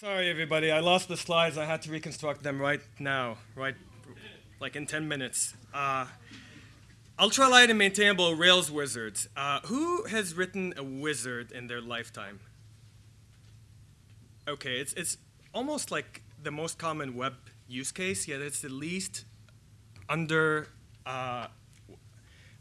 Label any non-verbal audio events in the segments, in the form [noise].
Sorry, everybody. I lost the slides. I had to reconstruct them right now, right, like in 10 minutes. Uh, ultralight and maintainable Rails wizards. Uh, who has written a wizard in their lifetime? Okay, it's, it's almost like the most common web use case, yet it's the least under, uh,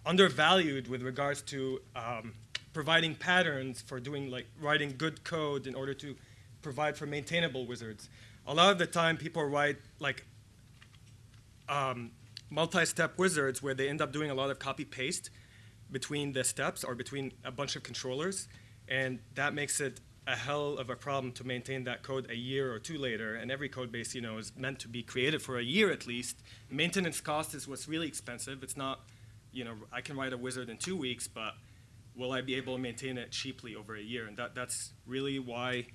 undervalued with regards to um, providing patterns for doing like writing good code in order to provide for maintainable wizards. A lot of the time people write like um, multi-step wizards where they end up doing a lot of copy-paste between the steps or between a bunch of controllers, and that makes it a hell of a problem to maintain that code a year or two later, and every code base, you know, is meant to be created for a year at least. Maintenance cost is what's really expensive. It's not, you know, I can write a wizard in two weeks, but will I be able to maintain it cheaply over a year? And that, that's really why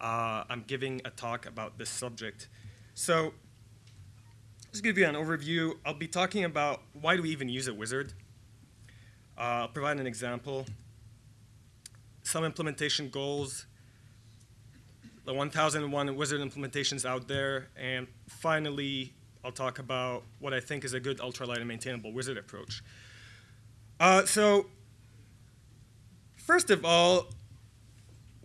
uh, I'm giving a talk about this subject. So just give you an overview. I'll be talking about why do we even use a wizard. Uh, I'll provide an example. Some implementation goals, the 1001 wizard implementations out there, and finally, I'll talk about what I think is a good ultralight and maintainable wizard approach. Uh, so first of all,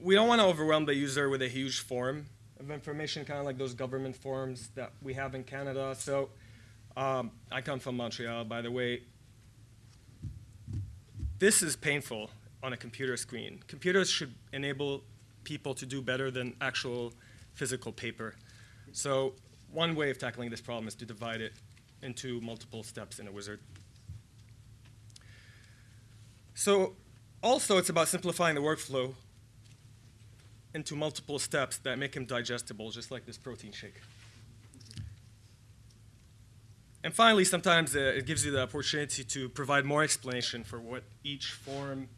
we don't want to overwhelm the user with a huge form of information, kind of like those government forms that we have in Canada. So um, I come from Montreal, by the way. This is painful on a computer screen. Computers should enable people to do better than actual physical paper. So one way of tackling this problem is to divide it into multiple steps in a wizard. So also, it's about simplifying the workflow into multiple steps that make them digestible, just like this protein shake. And finally, sometimes uh, it gives you the opportunity to provide more explanation for what each form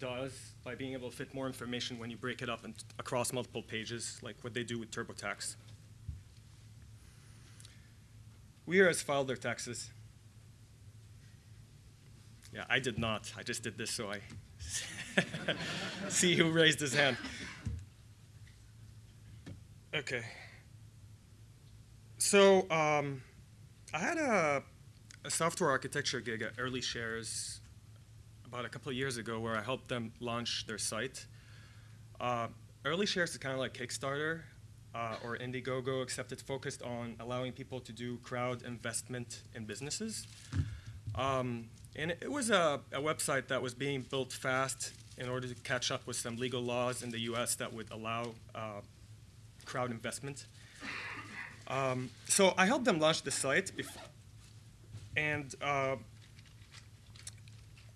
does by being able to fit more information when you break it up across multiple pages, like what they do with TurboTax. Where has filed their taxes. Yeah, I did not. I just did this so I [laughs] see who raised his hand. Okay. So um, I had a, a, software architecture gig at Early Shares about a couple of years ago where I helped them launch their site. Uh, Early Shares is kind of like Kickstarter uh, or Indiegogo, except it's focused on allowing people to do crowd investment in businesses. Um, and it was a, a, website that was being built fast in order to catch up with some legal laws in the US that would allow uh, crowd investment. Um, so I helped them launch the site, and uh,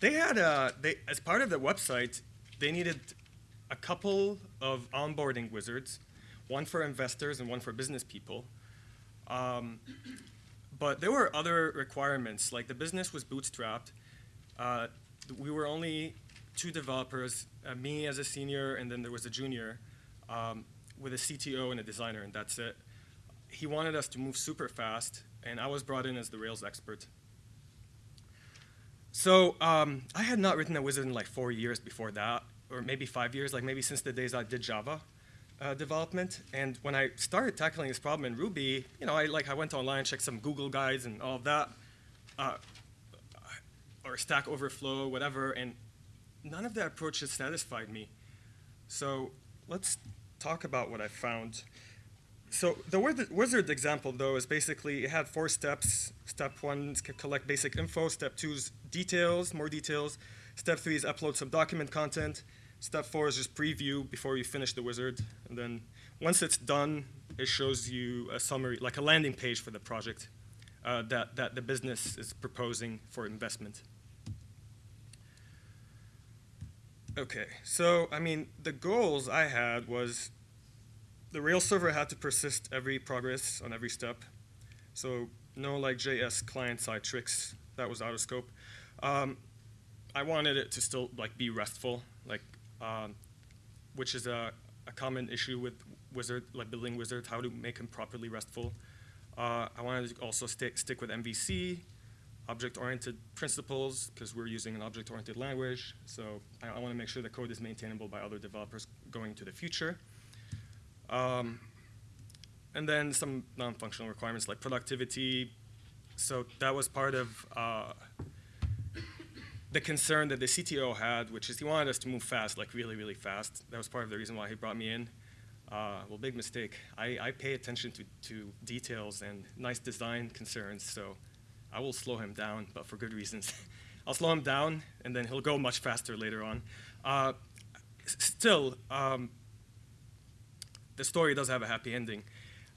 they had a, they, as part of the website, they needed a couple of onboarding wizards, one for investors and one for business people. Um, but there were other requirements, like the business was bootstrapped. Uh, we were only two developers, uh, me as a senior, and then there was a junior, um, with a CTO and a designer, and that's it. He wanted us to move super fast, and I was brought in as the Rails expert. So um, I had not written a wizard in like four years before that, or maybe five years, like maybe since the days I did Java uh, development. And when I started tackling this problem in Ruby, you know, I like I went online, checked some Google guides and all of that, uh, or Stack Overflow, whatever, and none of the approaches satisfied me. So let's talk about what I found. So the wizard example, though, is basically it had four steps. Step one is collect basic info. Step two is details, more details. Step three is upload some document content. Step four is just preview before you finish the wizard. And then once it's done, it shows you a summary, like a landing page for the project uh, that, that the business is proposing for investment. Okay, so I mean, the goals I had was the Rails server had to persist every progress on every step. So no like JS client-side tricks, that was out of scope. Um, I wanted it to still like be RESTful, like um, which is a, a, common issue with Wizard, like building Wizard, how to make them properly RESTful. Uh, I wanted to also stick, stick with MVC, object-oriented principles because we're using an object-oriented language. So I, I want to make sure the code is maintainable by other developers going to the future. Um, and then some non-functional requirements like productivity. So that was part of uh, the concern that the CTO had, which is he wanted us to move fast, like really, really fast. That was part of the reason why he brought me in. Uh, well, big mistake. I, I pay attention to, to details and nice design concerns, so I will slow him down, but for good reasons. [laughs] I'll slow him down, and then he'll go much faster later on. Uh, still, um, the story does have a happy ending.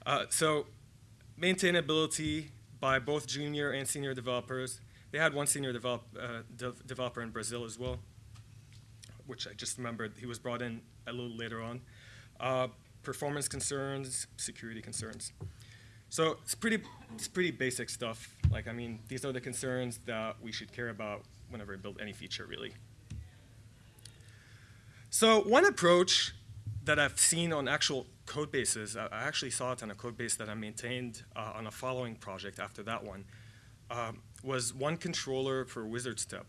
Uh, so maintainability by both junior and senior developers. They had one senior develop, uh, de developer in Brazil as well, which I just remembered he was brought in a little later on. Uh, performance concerns, security concerns. So it's pretty, it's pretty basic stuff. Like, I mean, these are the concerns that we should care about whenever we build any feature, really. So one approach that I've seen on actual code bases, I actually saw it on a code base that I maintained uh, on a following project after that one, um, was one controller per wizard step.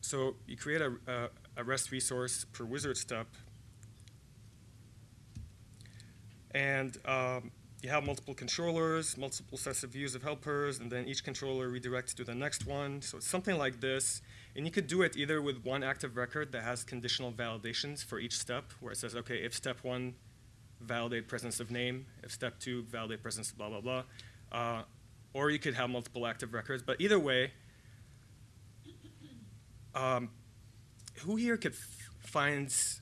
So you create a, a, a REST resource per wizard step And um, you have multiple controllers, multiple sets of views of helpers, and then each controller redirects to the next one. So it's something like this. And you could do it either with one active record that has conditional validations for each step, where it says, okay, if step one, validate presence of name, if step two, validate presence of blah, blah, blah. Uh, or you could have multiple active records. But either way, um, who here could finds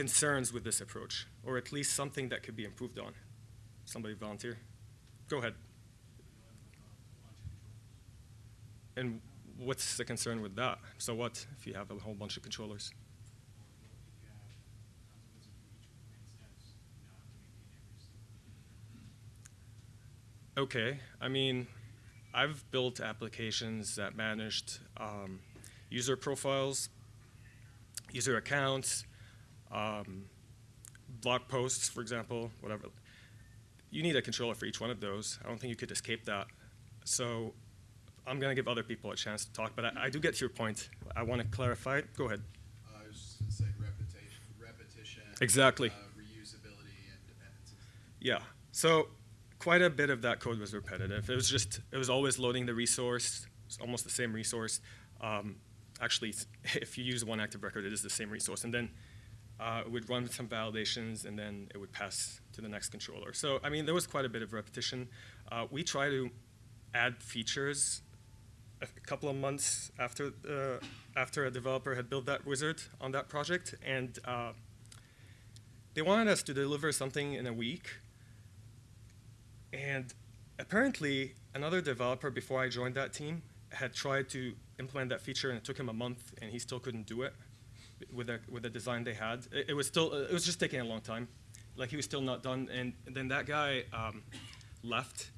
concerns with this approach, or at least something that could be improved on? Somebody volunteer? Go ahead. And what's the concern with that? So what if you have a whole bunch of controllers? Okay, I mean, I've built applications that managed um, user profiles, user accounts, um, blog posts, for example, whatever. You need a controller for each one of those. I don't think you could escape that. So I'm going to give other people a chance to talk, but I, I do get to your point. I want to clarify it. Go ahead. Uh, I was just going to say repetition, repetition exactly. Uh, reusability, and dependencies. Yeah. So quite a bit of that code was repetitive. It was just, it was always loading the resource. It's almost the same resource. Um, actually, [laughs] if you use one active record, it is the same resource. And then uh, it would run some validations, and then it would pass to the next controller. So, I mean, there was quite a bit of repetition. Uh, we try to add features a couple of months after, uh, after a developer had built that wizard on that project, and uh, they wanted us to deliver something in a week. And apparently, another developer before I joined that team had tried to implement that feature, and it took him a month, and he still couldn't do it with the with the design they had. It, it, was still it was just taking a long time. Like he was still not done, and, then that guy um, left.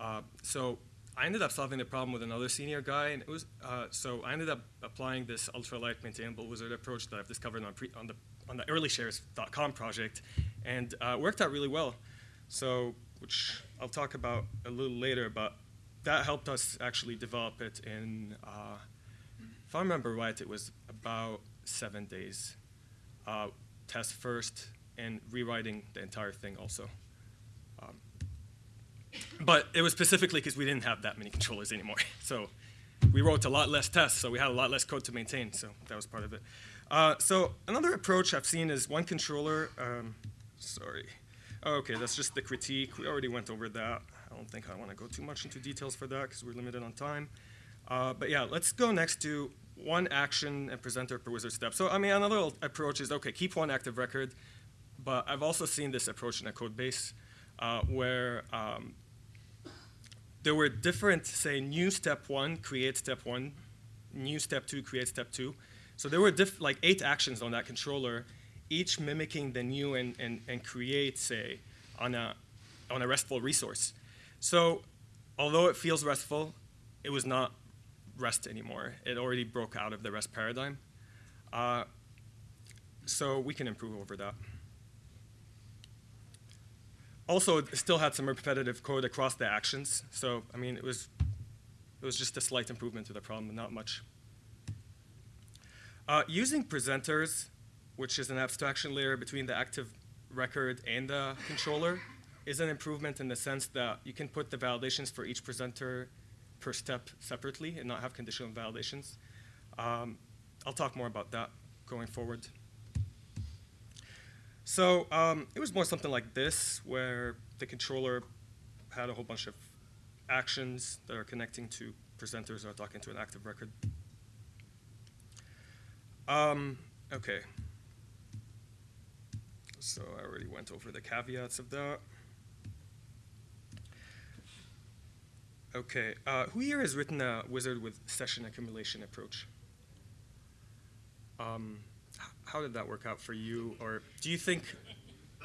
Uh, so I ended up solving the problem with another senior guy, and it was uh, so I ended up applying this ultralight maintainable wizard approach that I've discovered on, on the on the earlyshares.com project, and uh, worked out really well. So, which I'll talk about a little later, but that helped us actually develop it in, uh, if I remember right, it was about seven days. Uh, test first and rewriting the entire thing also. Um, but it was specifically because we didn't have that many controllers anymore. [laughs] So we wrote a lot less tests, so we had a lot less code to maintain, so that was part of it. Uh, so another approach I've seen is one controller, um, sorry. Oh, okay, that's just the critique. We already went over that. I don't think I want to go too much into details for that because we're limited on time. Uh, but yeah, let's go next to one action and presenter per wizard step. So I mean, another approach is, okay, keep one active record, but I've also seen this approach in a code base uh, where um, there were different, say, new step one, create step one, new step two, create step two. So there were like eight actions on that controller, each mimicking the new and, and, and create, say, on a, on a RESTful resource. So although it feels RESTful, it was not REST anymore. It already broke out of the REST paradigm. Uh, so we can improve over that. Also, it still had some repetitive code across the actions. So, I mean, it was, it was just a slight improvement to the problem, not much. Uh, using presenters which is an abstraction layer between the active record and the controller, is an improvement in the sense that you can put the validations for each presenter per step separately and not have conditional validations. Um, I'll talk more about that going forward. So um, it was more something like this, where the controller had a whole bunch of actions that are connecting to presenters that are talking to an active record. Um, okay. So I already went over the caveats of that. Okay, uh, who here has written a wizard with session accumulation approach? Um, how did that work out for you, or do you think?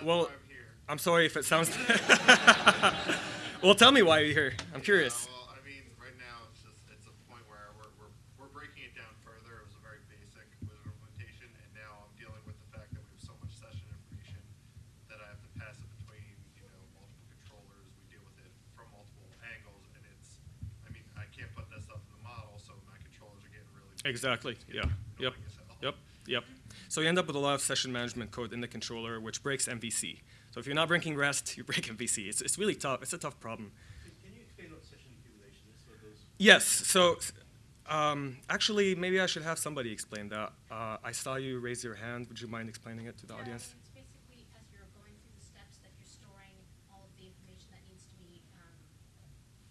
well, I'm sorry if it sounds. [laughs] well, tell me why you're here. I'm curious. Yeah, well, I mean, right now it's just it's a point where we're, we're, we're breaking it down further. It was a very basic wizard implementation, and now I'm dealing with the fact that we have so much session information that I have to pass it between you know multiple controllers. We deal with it from multiple angles, and it's I mean I can't put that stuff in the model, so my controllers are getting really big. Exactly. Yeah. getting Yep. annoying as hell. Yep. Yep. So you end up with a lot of session management code in the controller, which breaks MVC. So if you're not breaking REST, [laughs] you break MVC. It's, it's really tough. It's a tough problem. Can can you explain what session accumulation is? Yes. So um, actually, maybe I should have somebody explain that. Uh, I saw you raise your hand. Would you mind explaining it to the Yeah, audience? It's basically as you're going through the steps that you're storing all of the information that needs to be, um,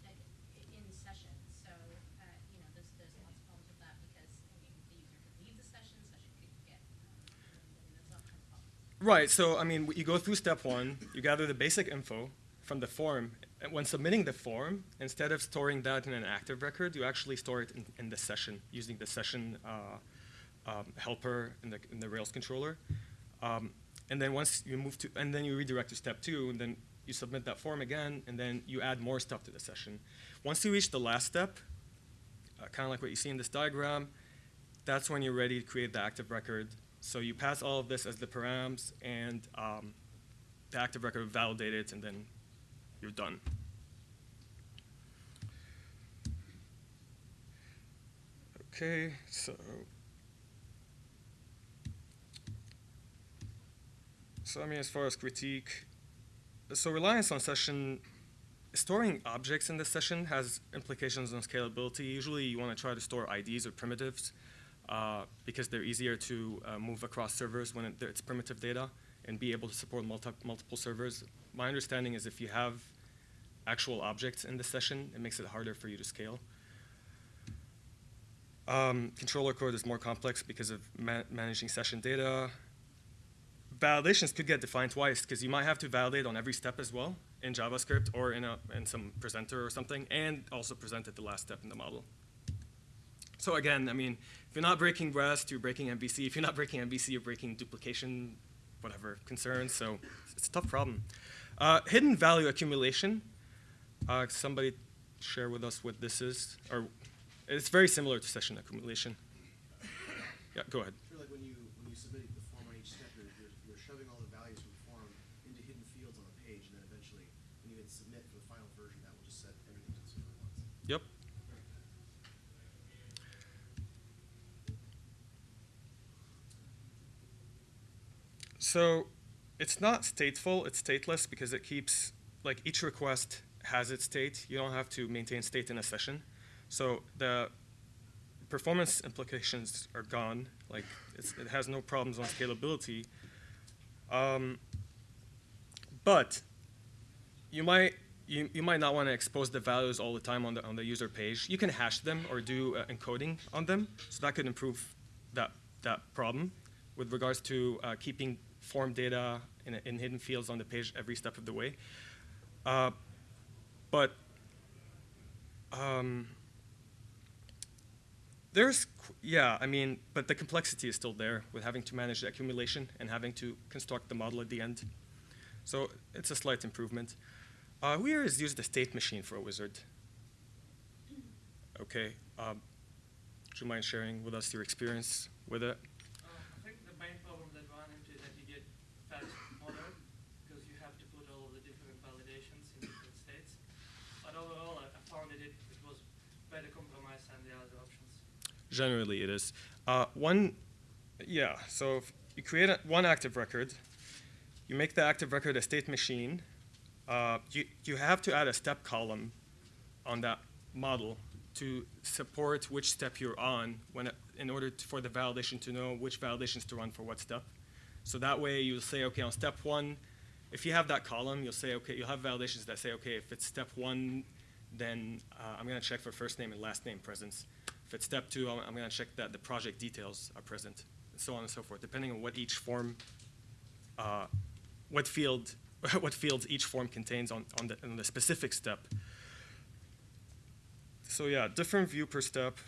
like, i- in session. So, uh, you know, there's, there's lots of problems with that because, I mean, the user could leave the session, session could get, um, and there's all kinds of problems. Right. So I mean, you go through step one. You gather the basic info from the form. And when submitting the form, instead of storing that in an active record, you actually store it in, in the session using the session uh, um, helper in the in the Rails controller. Um, and then once you move to, and then you redirect to step two, and then you submit that form again, and then you add more stuff to the session. Once you reach the last step, uh, kind of like what you see in this diagram, that's when you're ready to create the active record. So you pass all of this as the params, and um, the active record will validate it, and then you're done. Okay, so so I mean, as far as critique, so reliance on session storing objects in the session has implications on scalability. Usually, you want to try to store IDs or primitives uh, because they're easier to uh, move across servers when it, it's primitive data and be able to support multi- multiple servers. My understanding is if you have actual objects in the session, it makes it harder for you to scale. Um, controller code is more complex because of ma- managing session data. Validations could get defined twice because you might have to validate on every step as well in JavaScript or in, a, in some presenter or something, and also present at the last step in the model. So again, I mean, if you're not breaking REST, you're breaking MVC. If you're not breaking MVC, you're breaking duplication, whatever concerns. So it's a tough problem. Uh, hidden value accumulation. Uh, somebody share with us what this is, or it's very similar to session accumulation. Yeah, go ahead. Sure, like when you, when you submit the form on each step, you're, you're, you're shoving all the values from the form into hidden fields on the page, and then eventually, when you hit submit for the final version, that will just set everything to the server once. Yep. So it's not stateful, it's stateless because it keeps, like each request has its state. You don't have to maintain state in a session. So the performance implications are gone. Like it has no problems on scalability. Um, but you might you, you might not want to expose the values all the time on the on the user page. You can hash them or do uh, encoding on them, so that could improve that that problem with regards to uh, keeping form data in, in hidden fields on the page every step of the way. Uh, but um, there's yeah, I mean, but the complexity is still there with having to manage the accumulation and having to construct the model at the end. So it's a slight improvement. Uh, here has used a state machine for a wizard? Okay. Um, would you mind sharing with us your experience with it? Uh, I think the main problem that run into is that you get fast model because you have to put all of the different validations in different states. But overall, I, I found that it, it was better compromise than the other options. Generally, it is. Uh, one, yeah. So if you create a, one active record, you make the active record a state machine, uh, you, you have to add a step column on that model to support which step you're on when it, in order to, for the validation to know which validations to run for what step. So that way you'll say, okay, on step one, if you have that column, you'll say, okay, you'll have validations that say, okay, if it's step one, then uh, I'm going to check for first name and last name presence. If it's step two, I'm, going to check that the project details are present, and so on and so forth, depending on what each form, uh, what field, [laughs] what fields each form contains on, on, the, on the specific step. So yeah, different view per step.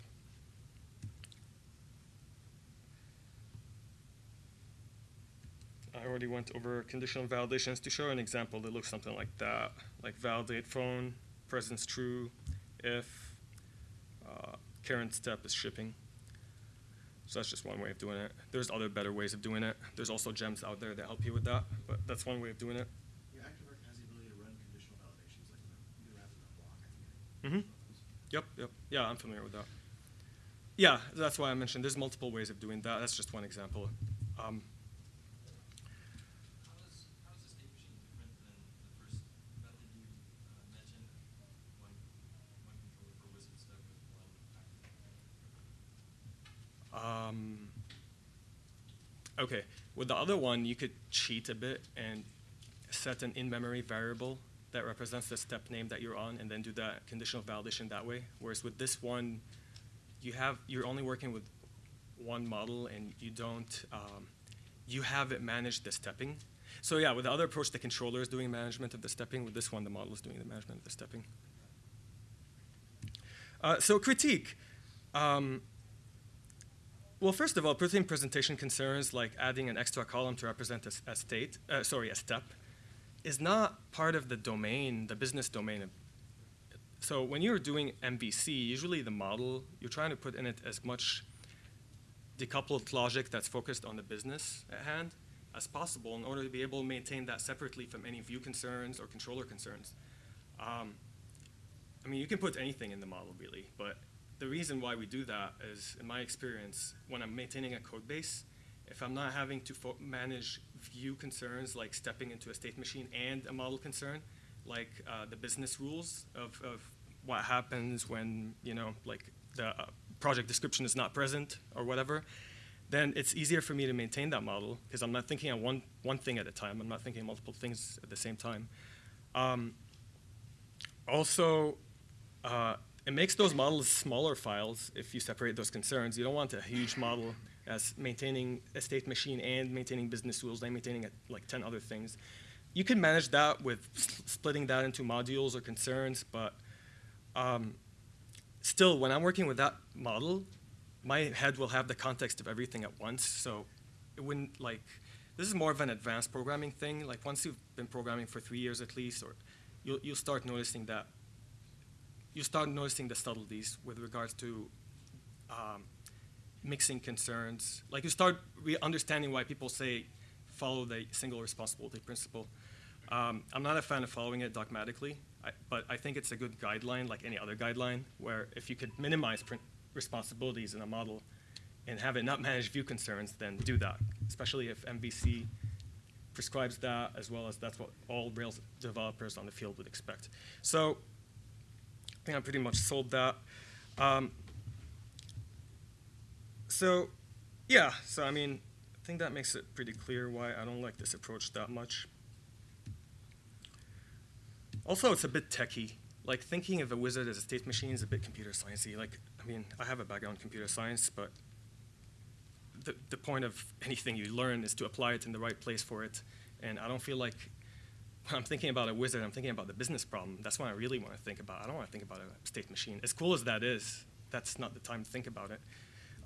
I already went over conditional validations to show an example that looks something like that, like validate phone, presence true, if current step is shipping. So that's just one way of doing it. There's other better ways of doing it. There's also gems out there that help you with that, but that's one way of doing it. Yeah, has the ability to run conditional validations, like the, you can wrap it in a block, I think. Mhm. Yep, yep. Yeah, I'm familiar with that. Yeah, that's why I mentioned there's multiple ways of doing that. That's just one example. Um, How is, how is the state machine different than the first method you uh, mentioned? One, one controller per wizard step with one active. Um, okay, with the other one, you could cheat a bit and set an in-memory variable that represents the step name that you're on, and then do that conditional validation that way. Whereas with this one, you have you're only working with one model, and you don't um, you have it manage the stepping. So yeah, with the other approach, the controller is doing management of the stepping. With this one, the model is doing the management of the stepping. Uh, so critique. Um, well, first of all, putting presentation concerns like adding an extra column to represent a state, uh, sorry, a step, is not part of the domain, the business domain. So when you're doing MVC, usually the model, you're trying to put in it as much decoupled logic that's focused on the business at hand as possible in order to be able to maintain that separately from any view concerns or controller concerns. Um, I mean, you can put anything in the model, really, but the reason why we do that is, in my experience, when I'm maintaining a code base, if I'm not having to manage view concerns like stepping into a state machine and a model concern, like uh, the business rules of, of what happens when, you know, like the uh, project description is not present or whatever, then it's easier for me to maintain that model because I'm not thinking on one, one thing at a time. I'm not thinking multiple things at the same time. Um, also, uh, it makes those models smaller files if you separate those concerns. You don't want a huge model as maintaining a state machine and maintaining business rules and maintaining like 10 other things. You can manage that with splitting that into modules or concerns, but um, still, when I'm working with that model, my head will have the context of everything at once. So it wouldn't like, this is more of an advanced programming thing. Like once you've been programming for three years at least, or you'll, you'll start noticing that you start noticing the subtleties with regards to um, mixing concerns. Like you start understanding why people say follow the single responsibility principle. Um, I'm not a fan of following it dogmatically, I, but I think it's a good guideline, like any other guideline, where if you could minimize responsibilities in a model and have it not manage view concerns, then do that, especially if MVC prescribes that, as well as that's what all Rails developers on the field would expect. So I think I pretty much sold that. Um, so, yeah, so I mean, I think that makes it pretty clear why I don't like this approach that much. Also, it's a bit techy. Like thinking of a wizard as a state machine is a bit computer sciencey. Like, I mean, I have a background in computer science, but the, the point of anything you learn is to apply it in the right place for it. And I don't feel like when I'm thinking about a wizard, I'm thinking about the business problem. That's what I really want to think about. I don't want to think about a state machine. As cool as that is, that's not the time to think about it.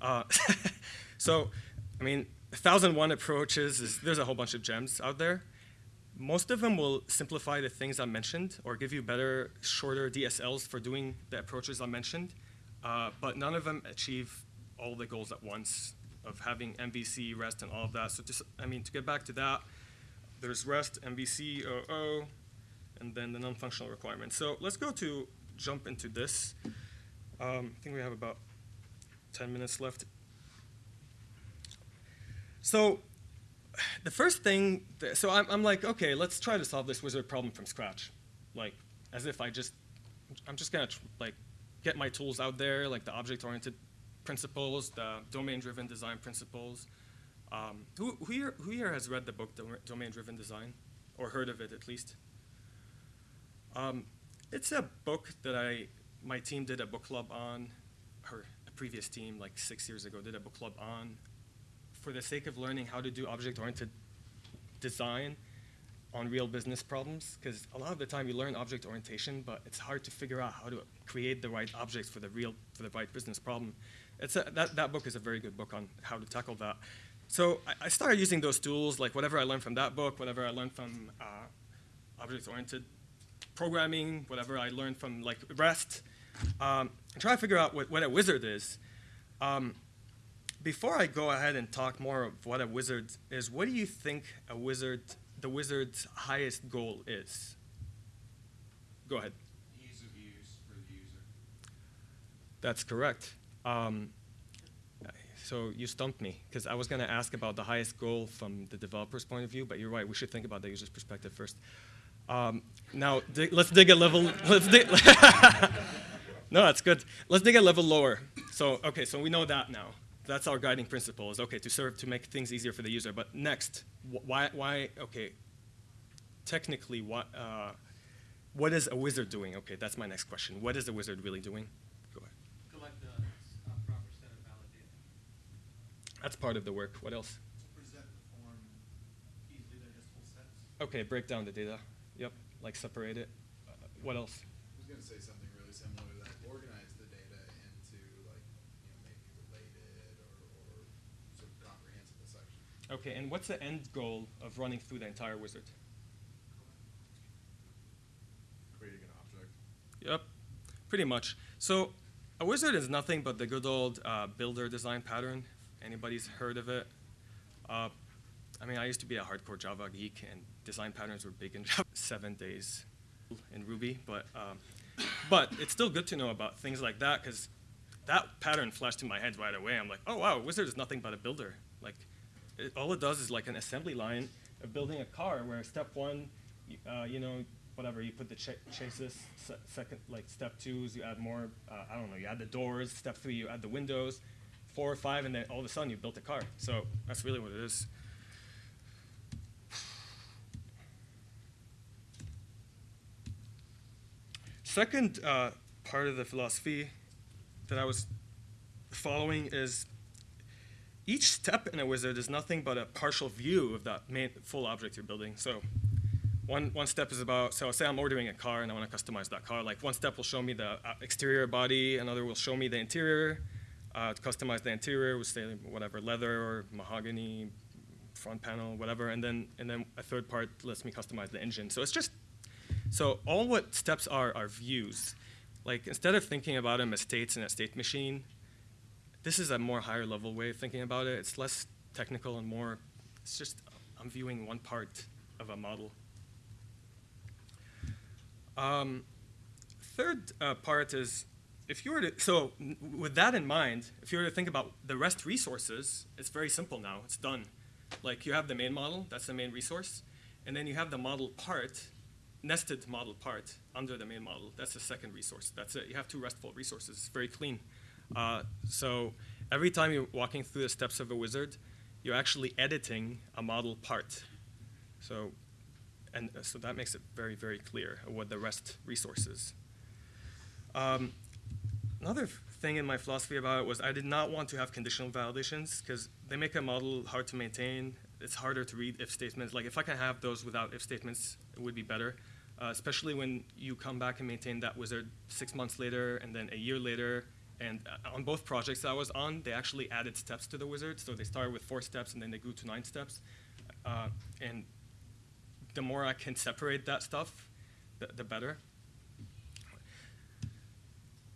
Uh, [laughs] so, I mean, 1001 approaches, is, there's a whole bunch of gems out there. Most of them will simplify the things I mentioned or give you better, shorter DSLs for doing the approaches I mentioned, uh, but none of them achieve all the goals at once of having MVC, REST, and all of that. So just, I mean, to get back to that, there's REST, MVC, OO, and then the non-functional requirements. So let's go to jump into this. Um, I think we have about 10 minutes left. So the first thing, th- so I'm, I'm like, okay, let's try to solve this wizard problem from scratch. Like, as if I just, I'm just gonna like get my tools out there, like the object-oriented principles, the domain-driven design principles. Um, who, who, here, who here has read the book Dom- Domain-Driven Design, or heard of it at least? Um, it's a book that I, my team did a book club on, or a previous team, like six years ago, did a book club on, for the sake of learning how to do object-oriented design on real business problems. Because a lot of the time you learn object orientation, but it's hard to figure out how to create the right objects for the real, for the right business problem. It's a, that, that book is a very good book on how to tackle that. So I, I started using those tools, like whatever I learned from that book, whatever I learned from uh, object-oriented programming, whatever I learned from like REST, um, and try to figure out what, what a wizard is. Um, before I go ahead and talk more of what a wizard is, what do you think a wizard, the wizard's highest goal is? Go ahead. Ease of use for the user. That's correct. Um, so you stumped me because I was going to ask about the highest goal from the developer's point of view, but you're right. We should think about the user's perspective first. Um, now dig, let's dig a level. [laughs] Let's dig. [laughs] no, that's good. Let's dig a level lower. So okay, so we know that now. That's our guiding principle. Is okay to serve to make things easier for the user. But next, wh- why? Why? Okay. Technically, what? Uh, what is a wizard doing? Okay, that's my next question. What is a wizard really doing? Go ahead. Collect the uh, proper set of valid data. That's part of the work. What else? Present the form easily digestible steps. Okay, break down the data. Yep, like separate it. Uh, what else? I was gonna say something really similar to that, organize the data into like, you know, maybe related or, or sort of comprehensible sections. Okay, and what's the end goal of running through the entire wizard? Creating an object. Yep, pretty much. So a wizard is nothing but the good old uh, builder design pattern. Anybody's heard of it? Uh, I mean, I used to be a hardcore Java geek, and design patterns were big in [laughs] Java. Seven days in Ruby, but um, but it's still good to know about things like that because that pattern flashed in my head right away. I'm like, oh wow, wizard is nothing but a builder. Like, it, all it does is like an assembly line of building a car where step one, you, uh, you know, whatever you put the ch- chases. Se- second, like step two is you add more. Uh, I don't know. You add the doors. Step three, you add the windows. Four or five, and then all of a sudden you built a car. So that's really what it is. Second uh, part of the philosophy that I was following is each step in a wizard is nothing but a partial view of that main full object you're building. So one, one step is about, so say I'm ordering a car and I want to customize that car. Like one step will show me the uh, exterior body, another will show me the interior. Uh, customize the interior with say whatever leather or mahogany, front panel, whatever, and then and then a third part lets me customize the engine. So it's just so all what steps are are views. Like instead of thinking about them as states in a state machine, this is a more higher level way of thinking about it. It's less technical and more. It's just I'm viewing one part of a model. Um, third uh, part is if you were to so with that in mind, if you were to think about the REST resources, it's very simple now. It's done. Like you have the main model, that's the main resource, and then you have the model part, nested model part under the main model. That's the second resource. That's it. You have two RESTful resources. It's very clean. Uh, so every time you're walking through the steps of a wizard, you're actually editing a model part. So, and uh, so that makes it very, very clear what the REST resource is. Um, another thing in my philosophy about it was I did not want to have conditional validations because they make a model hard to maintain. It's harder to read if statements. Like if I can have those without if statements, it would be better. Uh, especially when you come back and maintain that wizard six months later and then a year later. And uh, on both projects I was on, they actually added steps to the wizard. So they started with four steps and then they grew to nine steps. Uh, and the more I can separate that stuff, the, the better.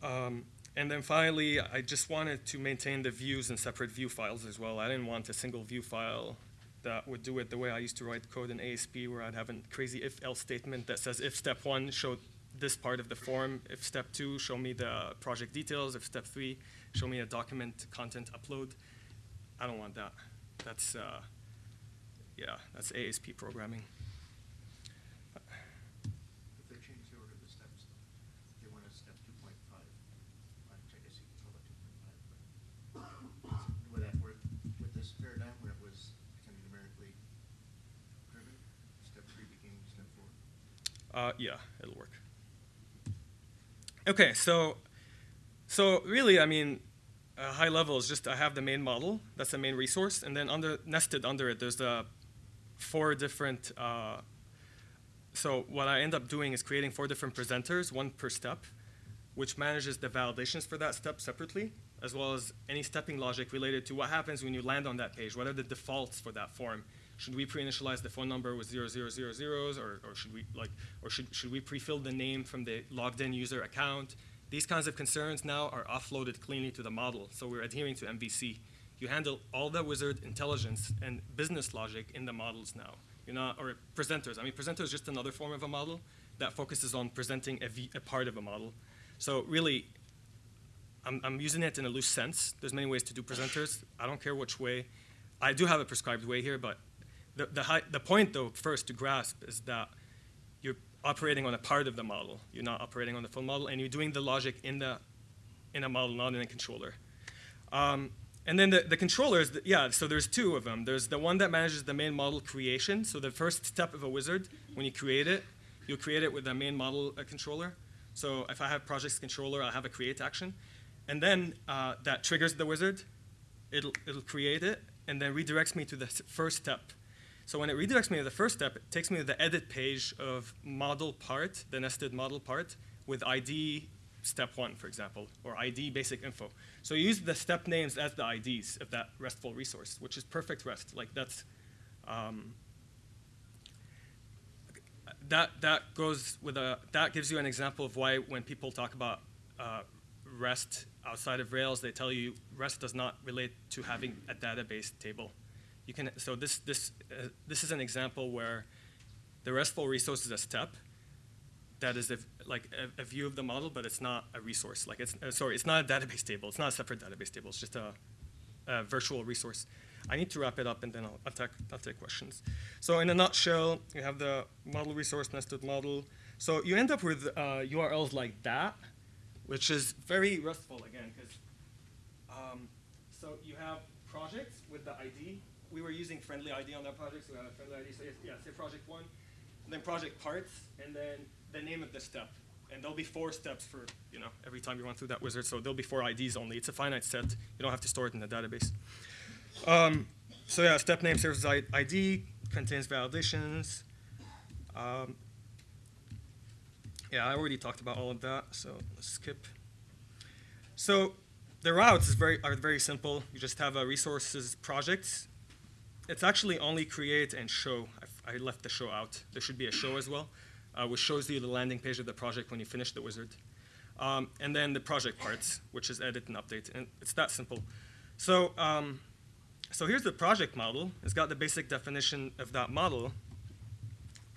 Um, and then finally, I just wanted to maintain the views in separate view files as well. I didn't want a single view file that would do it the way I used to write code in ASP, where I'd have a crazy if-else statement that says if step one show this part of the form, if step two show me the project details, if step three show me a document content upload. I don't want that. That's uh, yeah, that's ASP programming. If they change the order of the steps, they want a step two point five, which I guess you could call it two point five, but would that work with this paradigm where it was kind of numerically driven? Step three became step four? Uh, yeah, it'll work. Okay, so so really, I mean, uh, high level is just I have the main model. That's the main resource, and then under nested under it, there's the four different. Uh, so what I end up doing is creating four different presenters, one per step, which manages the validations for that step separately, as well as any stepping logic related to what happens when you land on that page. What are the defaults for that form? Should we pre-initialize the phone number with zero zero zero zeros, or, or should we like, or should should we pre-fill the name from the logged-in user account? These kinds of concerns now are offloaded cleanly to the model, so we're adhering to MVC. You handle all the wizard intelligence and business logic in the models now. You're not, or presenters. I mean, presenter is just another form of a model that focuses on presenting a part of a model. So really, I'm, I'm using it in a loose sense. There's many ways to do presenters. I don't care which way. I do have a prescribed way here, but the, the, the point, though, first to grasp is that you're operating on a part of the model. You're not operating on the full model, and you're doing the logic in the in a model, not in a controller. Um, and then the, the controllers, the, yeah, so there's two of them. There's the one that manages the main model creation. So the first step of a wizard, when you create it, you'll create it with a main model controller. So if I have projects controller, I'll have a create action. And then uh, that triggers the wizard. It'll, it'll create it, and then redirects me to the first step. So when it redirects me to the first step, it takes me to the edit page of model part, the nested model part, with ID step one, for example, or ID basic info. So you use the step names as the IDs of that RESTful resource, which is perfect REST. Like that's, um, that, that goes with a, that gives you an example of why when people talk about uh, REST outside of Rails, they tell you REST does not relate to having a database table. You can, so this, this, uh, this is an example where the RESTful resource is a step, that is a, like a, a, view of the model, but it's not a resource. Like it's uh, sorry, it's not a database table. It's not a separate database table. It's just a, a virtual resource. I need to wrap it up, and then I'll, I'll take questions. So in a nutshell, you have the model resource nested model. So you end up with uh, URLs like that, which is very RESTful again, because um, so you have projects with the ID. We were using friendly ID on that project, so we have a friendly ID. So yeah, say project one, and then project parts, and then the name of the step. And there'll be four steps for, you know, every time you run through that wizard. So there'll be four IDs only. It's a finite set. You don't have to store it in the database. Um, so yeah, step name serves as ID, contains validations. Um, yeah, I already talked about all of that, so let's skip. So the routes is very, are very simple. You just have a resources project. It's actually only create and show. I, I left the show out. There should be a show as well uh, which shows you the landing page of the project when you finish the wizard. Um, and then the project parts, which is edit and update. And it's that simple. So, um, so here's the project model. It's got the basic definition of that model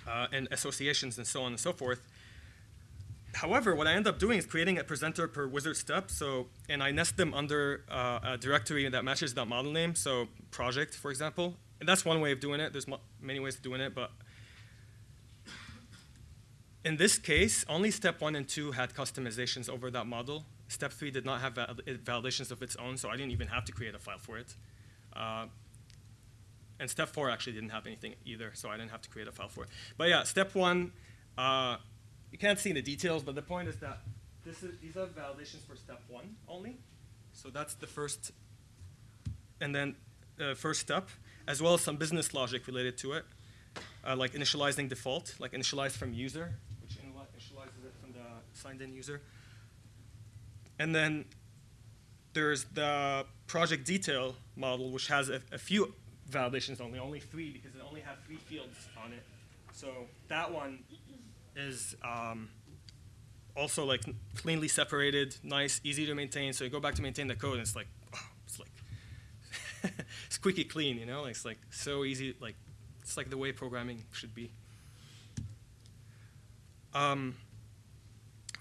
uh, and associations and so on and so forth. However, what I end up doing is creating a presenter per wizard step. So, and I nest them under uh, a directory that matches that model name. So project, for example. And that's one way of doing it. There's many ways of doing it, but in this case, only step one and two had customizations over that model. Step three did not have val validations of its own, so I didn't even have to create a file for it. Uh, and step four actually didn't have anything either, so I didn't have to create a file for it. But yeah, step one, uh, you can't see the details, but the point is that these are validations for step one only. So that's the first, and then uh, first step, as well as some business logic related to it, uh, like initializing default, like initialize from user, which initializes it from the signed in user. And then there's the project detail model, which has a, a, few validations only, only three, because it only has three fields on it. So that one is um, also like cleanly separated, nice, easy to maintain. So you go back to maintain the code, and it's like, it's like [laughs] squeaky clean, you know? Like, it's like so easy, like it's like the way programming should be. Um,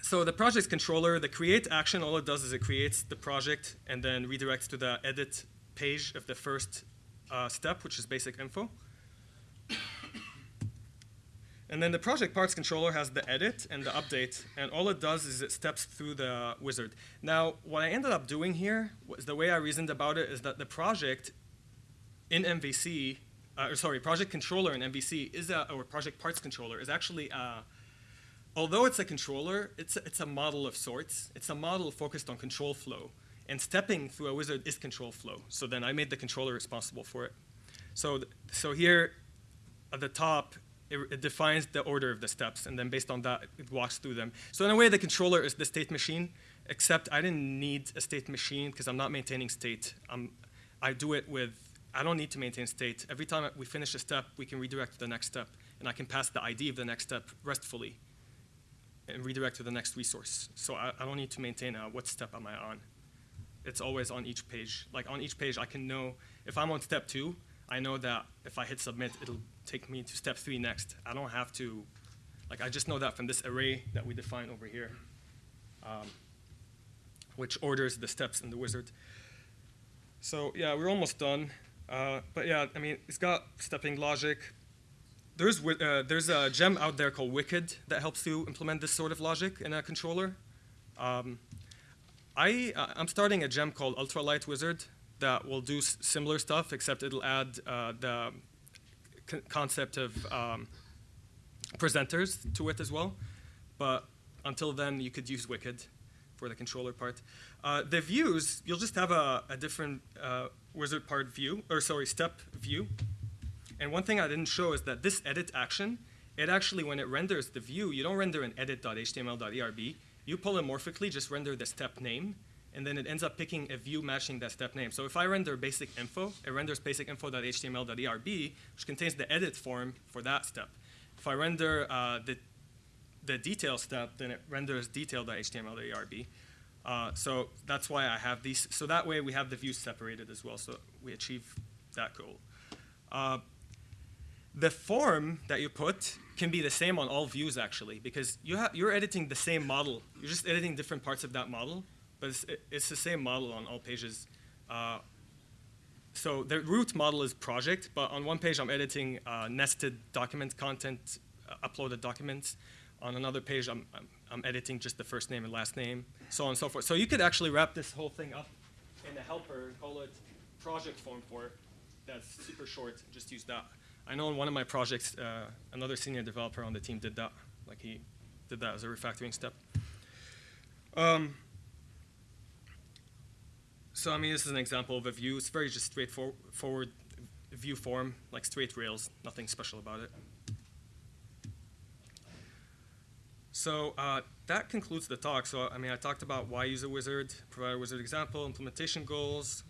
so the project controller, the create action, all it does is it creates the project and then redirects to the edit page of the first uh, step, which is basic info. And then the project parts controller has the edit and the update, and all it does is it steps through the wizard. Now, what I ended up doing here was the way I reasoned about it is that the project in MVC, uh, or sorry, project controller in MVC is a, or project parts controller is actually a, although it's a controller, it's a, it's a model of sorts. It's a model focused on control flow, and stepping through a wizard is control flow. So then I made the controller responsible for it. So, so here at the top, it, it defines the order of the steps, and then based on that, it walks through them. So in a way, the controller is the state machine, except I didn't need a state machine because I'm not maintaining state. i I do it with, I don't need to maintain state. Every time we finish a step, we can redirect to the next step, and I can pass the ID of the next step restfully and redirect to the next resource. So I, I don't need to maintain uh, what step am I on. It's always on each page. Like on each page, I can know if I'm on step two, I know that if I hit submit, it'll take me to step three next. I don't have to, like I just know that from this array that we define over here, um, which orders the steps in the wizard. So yeah, we're almost done. Uh, but yeah, I mean, it's got stepping logic. There's, uh, there's a gem out there called Wicked that helps you implement this sort of logic in a controller. Um, I, uh, I'm starting a gem called Ultralight Wizard that will do similar stuff, except it'll add uh, the concept of um, presenters to it as well. But until then, you could use Wicked for the controller part. Uh, the views, you'll just have a, a different uh, wizard part view, or sorry, step view. And one thing I didn't show is that this edit action, it actually, when it renders the view, you don't render an edit.html.erb. You polymorphically just render the step name, and then it ends up picking a view matching that step name. So if I render basic info, it renders basic info.html.erb, E which contains the edit form for that step. If I render uh, the, the detail step, then it renders detail.html.erb. Uh, so that's why I have these. So that way we have the views separated as well. So we achieve that goal. Uh, the form that you put can be the same on all views actually, because you you're editing the same model. You're just editing different parts of that model, but it's, it's the same model on all pages. Uh, so the root model is project, but on one page I'm editing uh, nested document content, uh, uploaded documents. On another page I'm, I'm, I'm editing just the first name and last name, so on and so forth. So you could actually wrap this whole thing up in a helper and call it project form for. That's super short. Just use that. I know in one of my projects, uh, another senior developer on the team did that. Like he did that as a refactoring step. Um, so I mean, this is an example of a view. It's very just straightforward view form, like straight rails. Nothing special about it. So uh, that concludes the talk. So I mean, I talked about why use a wizard, provide a wizard example, implementation goals,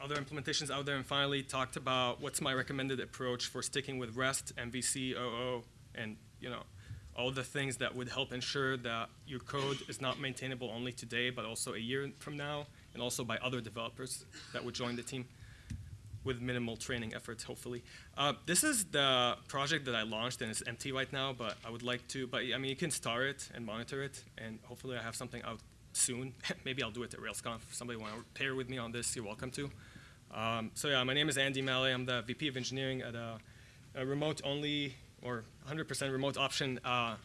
other implementations out there, and finally talked about what's my recommended approach for sticking with REST, MVC, OO, and you know all the things that would help ensure that your code is not maintainable only today, but also a year from now, and also by other developers that would join the team with minimal training efforts, hopefully. Uh, this is the project that I launched, and it's empty right now, but I would like to, but I mean, you can star it and monitor it, and hopefully I have something out soon. [laughs] Maybe I'll do it at RailsConf. If somebody want to pair with me on this, you're welcome to. Um, so yeah, my name is Andy Maleh. I'm the VP of Engineering at a, a remote-only or 100% remote option uh,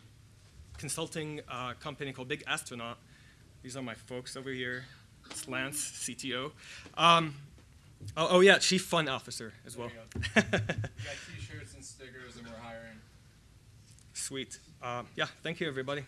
consulting uh, company called Big Astronaut. These are my folks over here. It's Lance, CTO. Um, oh, oh yeah, Chief Fun Officer as well. We got [laughs] t-shirts and stickers and we're hiring. Sweet. Uh, yeah, thank you everybody.